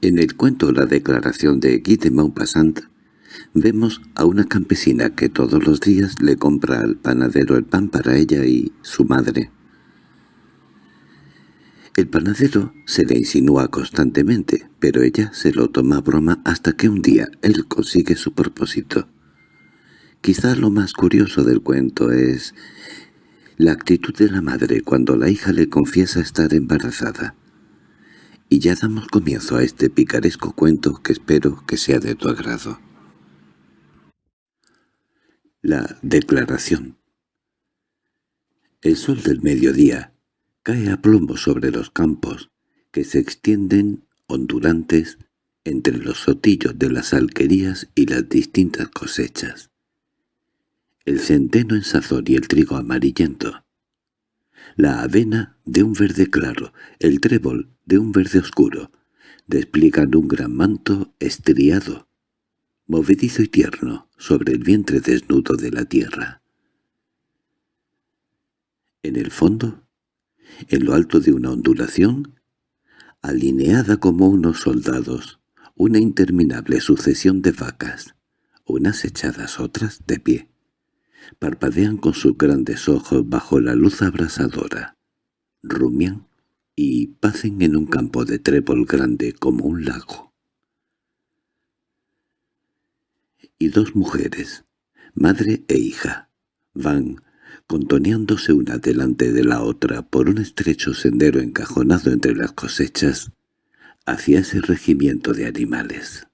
En el cuento La declaración de Guy de Maupassant vemos a una campesina que todos los días le compra al panadero el pan para ella y su madre. El panadero se le insinúa constantemente, pero ella se lo toma broma hasta que un día él consigue su propósito. Quizá lo más curioso del cuento es la actitud de la madre cuando la hija le confiesa estar embarazada. Y ya damos comienzo a este picaresco cuento que espero que sea de tu agrado. La declaración El sol del mediodía cae a plomo sobre los campos, que se extienden ondulantes entre los sotillos de las alquerías y las distintas cosechas. El centeno en sazón y el trigo amarillento. La avena de un verde claro, el trébol de un verde oscuro, despliegan un gran manto estriado, movedizo y tierno, sobre el vientre desnudo de la tierra. En el fondo, en lo alto de una ondulación, alineada como unos soldados, una interminable sucesión de vacas, unas echadas otras de pie. Parpadean con sus grandes ojos bajo la luz abrasadora. Rumian y pacen en un campo de trébol grande como un lago. Y dos mujeres, madre e hija, van contoneándose una delante de la otra por un estrecho sendero encajonado entre las cosechas, hacia ese regimiento de animales.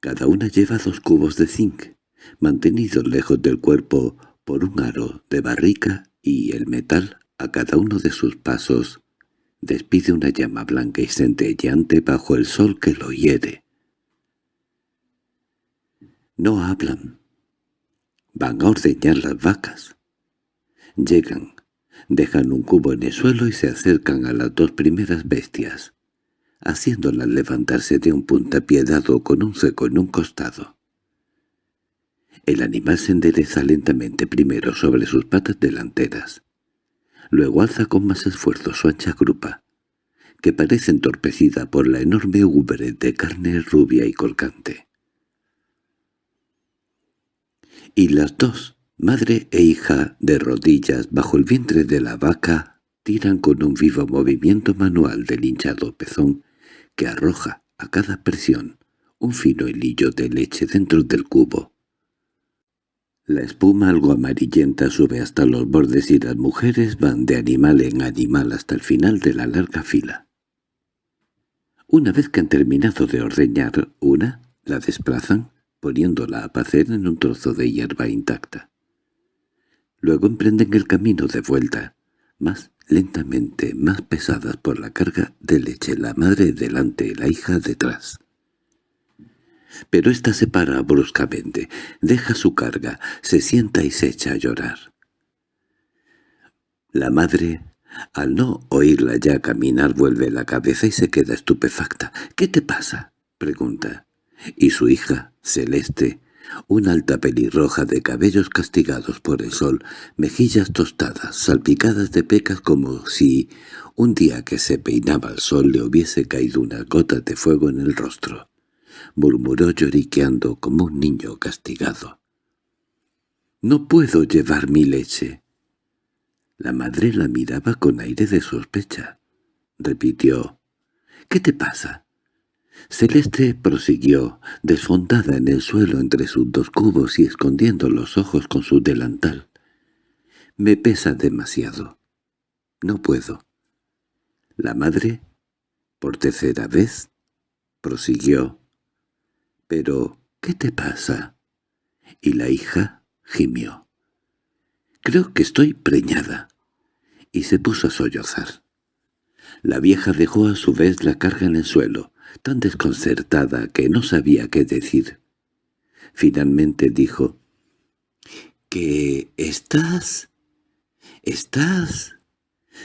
Cada una lleva dos cubos de zinc, mantenidos lejos del cuerpo por un aro de barrica y el metal, a cada uno de sus pasos, despide una llama blanca y centelleante bajo el sol que lo hiere. No hablan, Van a ordeñar las vacas. Llegan, dejan un cubo en el suelo y se acercan a las dos primeras bestias, haciéndolas levantarse de un puntapié dado con un seco en un costado. El animal se endereza lentamente primero sobre sus patas delanteras. Luego alza con más esfuerzo su ancha grupa, que parece entorpecida por la enorme ubre de carne rubia y colgante y las dos, madre e hija, de rodillas bajo el vientre de la vaca, tiran con un vivo movimiento manual del hinchado pezón que arroja a cada presión un fino hilillo de leche dentro del cubo. La espuma algo amarillenta sube hasta los bordes y las mujeres van de animal en animal hasta el final de la larga fila. Una vez que han terminado de ordeñar una, la desplazan, poniéndola a pacer en un trozo de hierba intacta. Luego emprenden el camino de vuelta, más lentamente, más pesadas por la carga de leche, la madre delante y la hija detrás. Pero ésta se para bruscamente, deja su carga, se sienta y se echa a llorar. La madre, al no oírla ya caminar, vuelve la cabeza y se queda estupefacta. —¿Qué te pasa? —pregunta y su hija, Celeste, una alta pelirroja de cabellos castigados por el sol, mejillas tostadas, salpicadas de pecas como si un día que se peinaba el sol le hubiese caído una gota de fuego en el rostro. Murmuró lloriqueando como un niño castigado. «No puedo llevar mi leche». La madre la miraba con aire de sospecha. Repitió. «¿Qué te pasa?» Celeste prosiguió, desfondada en el suelo entre sus dos cubos y escondiendo los ojos con su delantal. «Me pesa demasiado. No puedo». La madre, por tercera vez, prosiguió. «¿Pero qué te pasa?» Y la hija gimió. «Creo que estoy preñada». Y se puso a sollozar. La vieja dejó a su vez la carga en el suelo, tan desconcertada que no sabía qué decir. Finalmente dijo, «¿Que estás? ¿Estás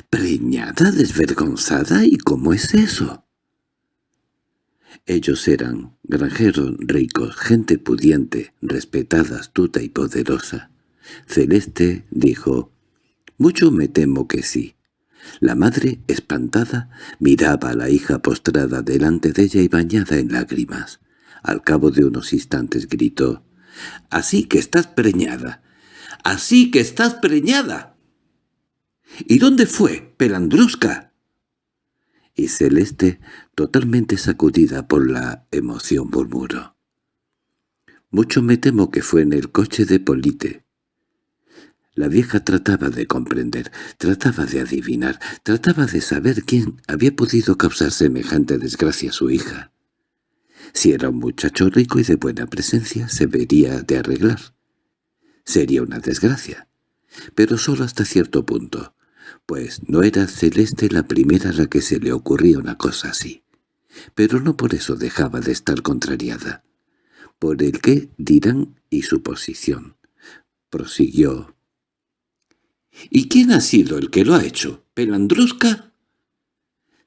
preñada, desvergonzada? ¿Y cómo es eso?» Ellos eran granjeros ricos, gente pudiente, respetada, astuta y poderosa. Celeste dijo, «Mucho me temo que sí. La madre, espantada, miraba a la hija postrada delante de ella y bañada en lágrimas. Al cabo de unos instantes gritó, «¡Así que estás preñada! ¡Así que estás preñada!» «¿Y dónde fue, Pelandrusca?» Y Celeste, totalmente sacudida por la emoción, murmuró. «Mucho me temo que fue en el coche de Polite. La vieja trataba de comprender, trataba de adivinar, trataba de saber quién había podido causar semejante desgracia a su hija. Si era un muchacho rico y de buena presencia, se vería de arreglar. Sería una desgracia, pero solo hasta cierto punto, pues no era Celeste la primera a la que se le ocurría una cosa así. Pero no por eso dejaba de estar contrariada. Por el qué dirán y su posición. Prosiguió ¿Y quién ha sido el que lo ha hecho? ¿Pelandrusca?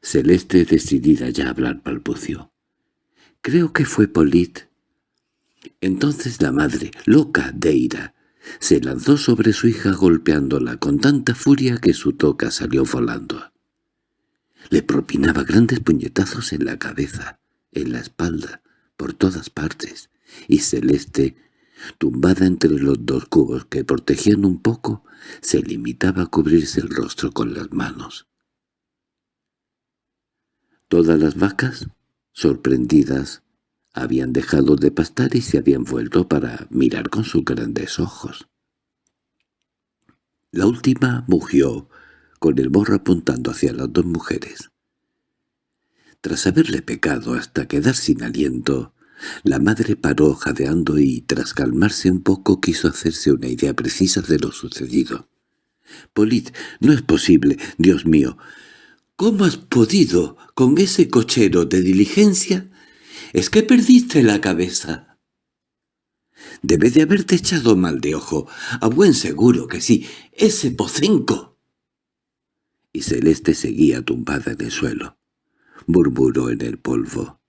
Celeste, decidida ya a hablar, balbució. Creo que fue Polit. Entonces la madre, loca de ira, se lanzó sobre su hija golpeándola con tanta furia que su toca salió volando. Le propinaba grandes puñetazos en la cabeza, en la espalda, por todas partes, y Celeste tumbada entre los dos cubos que protegían un poco, se limitaba a cubrirse el rostro con las manos. Todas las vacas, sorprendidas, habían dejado de pastar y se habían vuelto para mirar con sus grandes ojos. La última mugió, con el morro apuntando hacia las dos mujeres. Tras haberle pecado hasta quedar sin aliento, la madre paró jadeando y, tras calmarse un poco, quiso hacerse una idea precisa de lo sucedido. «Polit, no es posible, Dios mío. ¿Cómo has podido, con ese cochero de diligencia? ¿Es que perdiste la cabeza?» «Debe de haberte echado mal de ojo. A buen seguro que sí. ¡Ese pocenco!» Y Celeste seguía tumbada en el suelo. Murmuró en el polvo.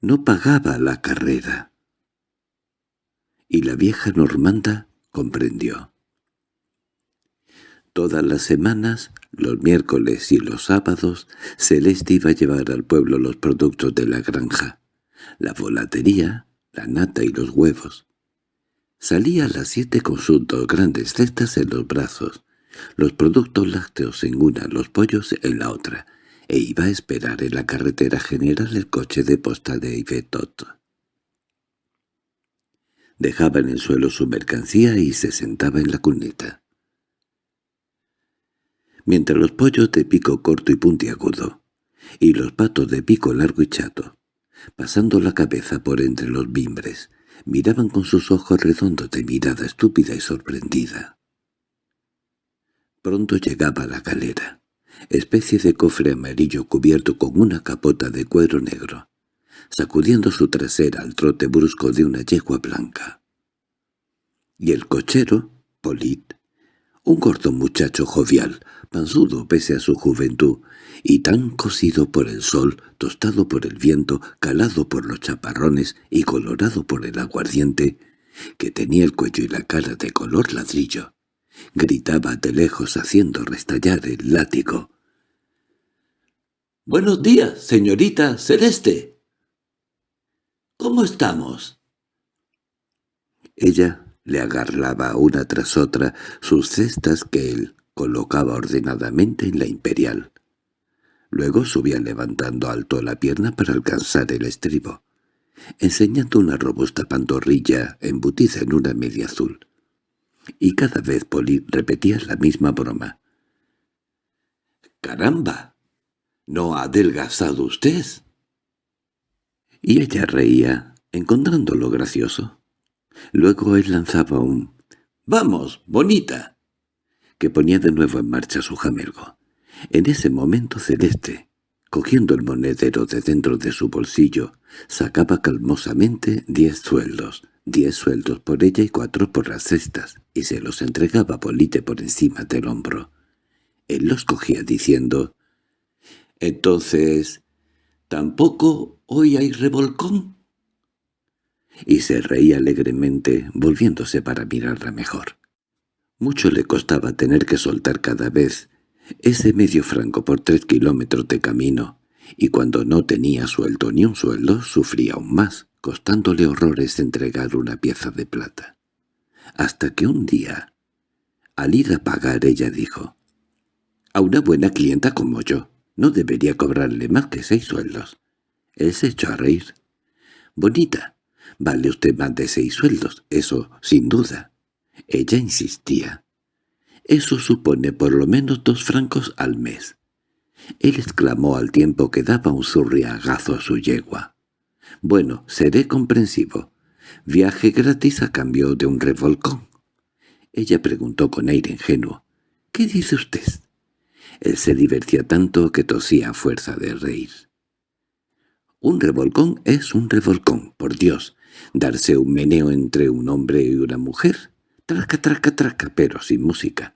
No pagaba la carrera. Y la vieja normanda comprendió. Todas las semanas, los miércoles y los sábados, Celeste iba a llevar al pueblo los productos de la granja, la volatería, la nata y los huevos. Salía a las siete con sus dos grandes cestas en los brazos, los productos lácteos en una, los pollos en la otra, e iba a esperar en la carretera general el coche de posta de Ivetot. Dejaba en el suelo su mercancía y se sentaba en la cuneta. Mientras los pollos de pico corto y puntiagudo, y los patos de pico largo y chato, pasando la cabeza por entre los bimbres, miraban con sus ojos redondos de mirada estúpida y sorprendida. Pronto llegaba la galera especie de cofre amarillo cubierto con una capota de cuero negro, sacudiendo su trasera al trote brusco de una yegua blanca. Y el cochero, Polit, un gordo muchacho jovial, panzudo pese a su juventud, y tan cocido por el sol, tostado por el viento, calado por los chaparrones y colorado por el aguardiente, que tenía el cuello y la cara de color ladrillo, Gritaba de lejos haciendo restallar el látigo. «¡Buenos días, señorita Celeste!» «¿Cómo estamos?» Ella le agarraba una tras otra sus cestas que él colocaba ordenadamente en la imperial. Luego subía levantando alto la pierna para alcanzar el estribo, enseñando una robusta pantorrilla embutida en una media azul y cada vez Polly repetía la misma broma. —¡Caramba! ¿No ha adelgazado usted? Y ella reía, encontrándolo gracioso. Luego él lanzaba un «¡Vamos, bonita!» que ponía de nuevo en marcha su jamelgo. En ese momento Celeste, cogiendo el monedero de dentro de su bolsillo, sacaba calmosamente diez sueldos, diez sueldos por ella y cuatro por las cestas, y se los entregaba a Polite por encima del hombro. Él los cogía diciendo, «¿Entonces, tampoco hoy hay revolcón?» Y se reía alegremente, volviéndose para mirarla mejor. Mucho le costaba tener que soltar cada vez Ese medio franco por tres kilómetros de camino, y cuando no tenía suelto ni un sueldo, sufría aún más, costándole horrores entregar una pieza de plata. Hasta que un día, al ir a pagar, ella dijo, «A una buena clienta como yo, no debería cobrarle más que seis sueldos». Él se echó a reír. «Bonita, vale usted más de seis sueldos, eso sin duda». Ella insistía. «Eso supone por lo menos dos francos al mes». Él exclamó al tiempo que daba un zurriagazo a su yegua. «Bueno, seré comprensivo. Viaje gratis a cambio de un revolcón». Ella preguntó con aire ingenuo. «¿Qué dice usted?» Él se divertía tanto que tosía a fuerza de reír. Un revolcón es un revolcón, por Dios. Darse un meneo entre un hombre y una mujer. Traca, traca, traca, pero sin música.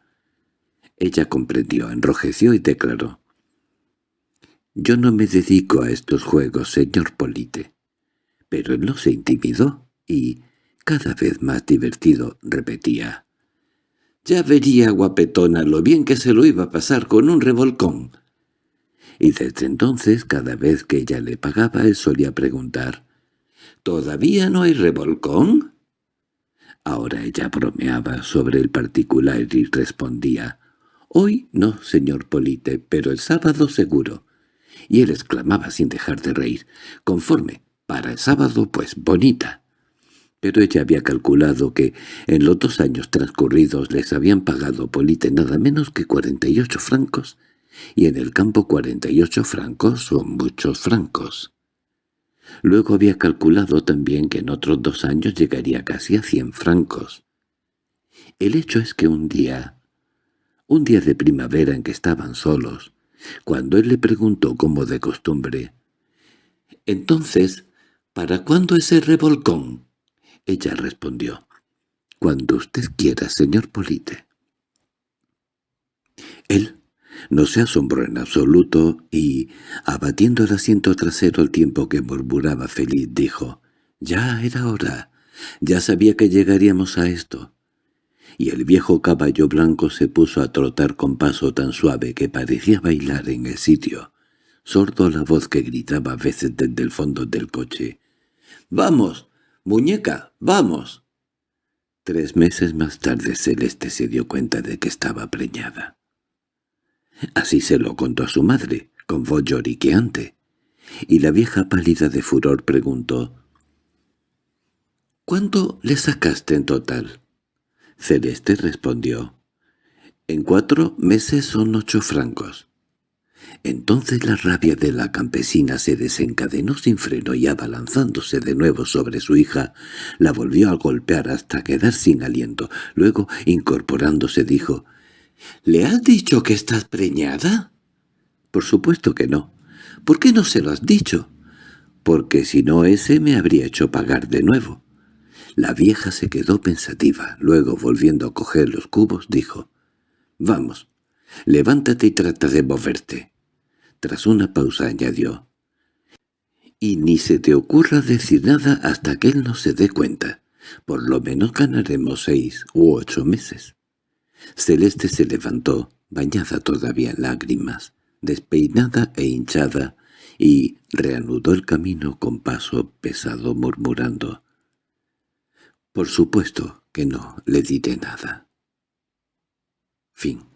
Ella comprendió, enrojeció y declaró. «Yo no me dedico a estos juegos, señor Polite». Pero él no se intimidó y, cada vez más divertido, repetía. «Ya vería, guapetona, lo bien que se lo iba a pasar con un revolcón» y desde entonces cada vez que ella le pagaba él solía preguntar «¿Todavía no hay revolcón?» Ahora ella bromeaba sobre el particular y respondía «Hoy no, señor Polite, pero el sábado seguro». Y él exclamaba sin dejar de reír «Conforme, para el sábado pues bonita». Pero ella había calculado que en los dos años transcurridos les habían pagado Polite nada menos que cuarenta y ocho francos y en el campo cuarenta y ocho francos son muchos francos. Luego había calculado también que en otros dos años llegaría casi a cien francos. El hecho es que un día, un día de primavera en que estaban solos, cuando él le preguntó como de costumbre, «Entonces, ¿para cuándo ese revolcón?» Ella respondió, «Cuando usted quiera, señor Polite». Él no se asombró en absoluto y, abatiendo el asiento trasero al tiempo que murmuraba feliz, dijo, «Ya era hora, ya sabía que llegaríamos a esto». Y el viejo caballo blanco se puso a trotar con paso tan suave que parecía bailar en el sitio, sordo la voz que gritaba a veces desde el fondo del coche. «¡Vamos, muñeca, vamos!» Tres meses más tarde Celeste se dio cuenta de que estaba preñada. Así se lo contó a su madre, con voz lloriqueante. Y la vieja pálida de furor preguntó, —¿Cuánto le sacaste en total? Celeste respondió, —En cuatro meses son ocho francos. Entonces la rabia de la campesina se desencadenó sin freno y abalanzándose de nuevo sobre su hija, la volvió a golpear hasta quedar sin aliento. Luego, incorporándose, dijo, —¿Le has dicho que estás preñada? —Por supuesto que no. —¿Por qué no se lo has dicho? —Porque si no ese me habría hecho pagar de nuevo. La vieja se quedó pensativa. Luego, volviendo a coger los cubos, dijo, «Vamos, levántate y trata de moverte». Tras una pausa añadió, «Y ni se te ocurra decir nada hasta que él no se dé cuenta. Por lo menos ganaremos seis u ocho meses». Celeste se levantó, bañada todavía en lágrimas, despeinada e hinchada, y reanudó el camino con paso pesado murmurando. «Por supuesto que no le diré nada». Fin